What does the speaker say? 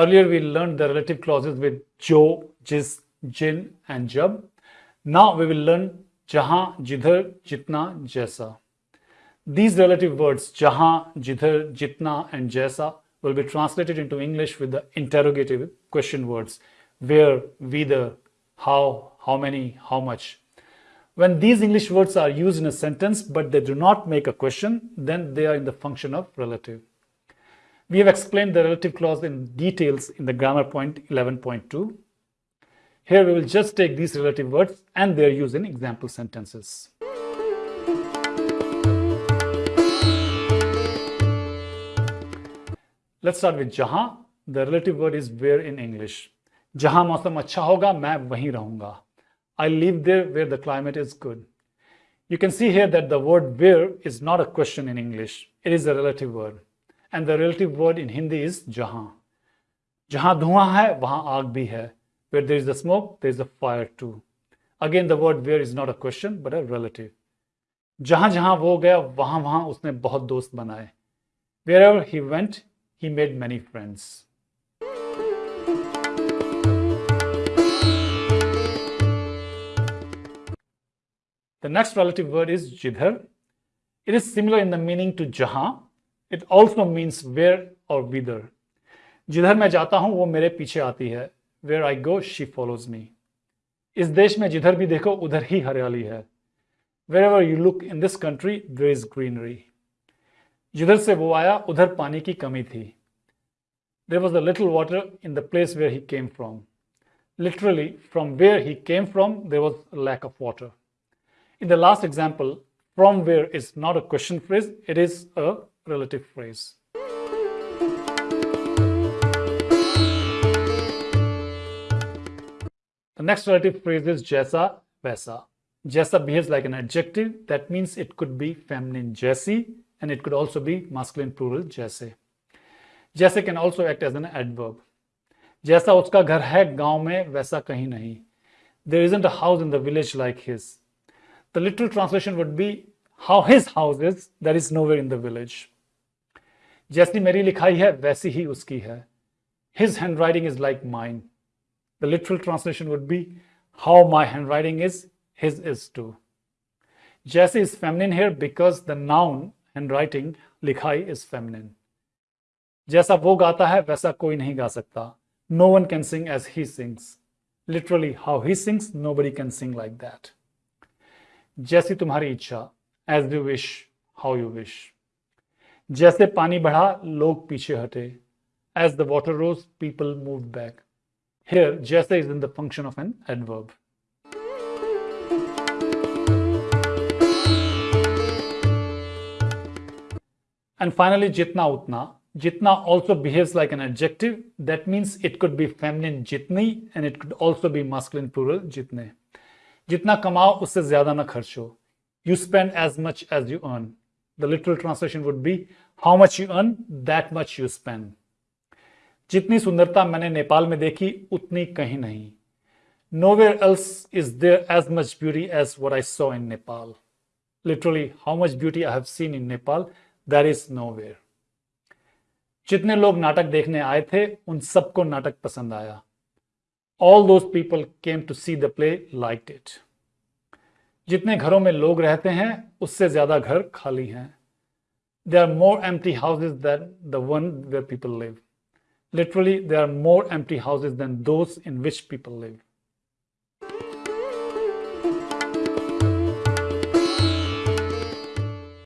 Earlier we learned the relative clauses with jo, jis, jin and jab. Now we will learn jahan, jidhar, jitna, jaisa. These relative words jahan, jidhar, jitna and jaisa will be translated into English with the interrogative question words where, whither, how, how many, how much. When these English words are used in a sentence but they do not make a question, then they are in the function of relative. We have explained the relative clause in details in the grammar point 11.2. Here we will just take these relative words and their use in example sentences. Let's start with jaha. The relative word is where in English. Jaha mausam acha hoga, main wahi rahunga. I live there where the climate is good. You can see here that the word where is not a question in English. It is a relative word And the relative word in Hindi is jahan. जहां धुआं है वहां आग भी है where there is a smoke there is a fire too again the word where is not a question but a relative जहां जहां वो गया वहां वहां उसने बहुत दोस्त बनाए wherever he went he made many friends. The next relative word is jidhar. It is similar in the meaning to jahan. It also means where or whither. जिधर मैं जाता हूं वो मेरे पीछे आती है Where I go, she follows me. इस देश में जिधर भी देखो उधर ही हरियाली है Wherever you look in this country, there is greenery. जिधर से वो आया उधर पानी की कमी थी there was a little water in the place where he came from literally from where he came from there was a lack of water in the last example from where is not a question phrase it is a relative phrase. The next relative phrase is Jaisa Vaisa. Jaisa behaves like an adjective. That means it could be feminine Jaisi and it could also be masculine plural Jaise. Jaise can also act as an adverb. Jaisa, उसका घर है गांव में वैसा There isn't a house in the village like his. The literal translation would be how his house is, there is nowhere in the village. जैसी मेरी लिखाई है वैसी ही उसकी है His handwriting is like mine. The literal translation would be how my handwriting is, his is too. Jaisi is feminine here because the noun handwriting likhai is feminine. जैसा वो गाता है वैसा कोई नहीं गा सकता. No one can sing as he sings. Literally, how he sings, nobody can sing like that. जैसी तुम्हारी इच्छा as you wish how you wish जैसे पानी बढ़ा, लोग पीछे हटे। As the water rose people move back here जैसे is in the function of an adverb and finally जितना उतना। जितना also behave like an adjective that means it could be feminine जितनी and it could also be masculine plural जितने। जितना कमाओ, उससे ज़्यादा ना खर्च। हो You spend as much as you earn. The literal translation would be how much you earn, that much you spend. जितनी सुंदरता मैंने नेपाल में देखी उतनी कहीं नहीं Nowhere else is there as much beauty as what I saw in Nepal. Literally, how much beauty I have seen in Nepal, that is nowhere. जितने लोग नाटक देखने आए थे उन सबको नाटक पसंद आया all those people came to see the play like it जितने घरों में लोग रहते हैं, उससे ज़्यादा घर खाली हैं। They are more empty houses than the one where people live literally they are more empty houses than those in which people live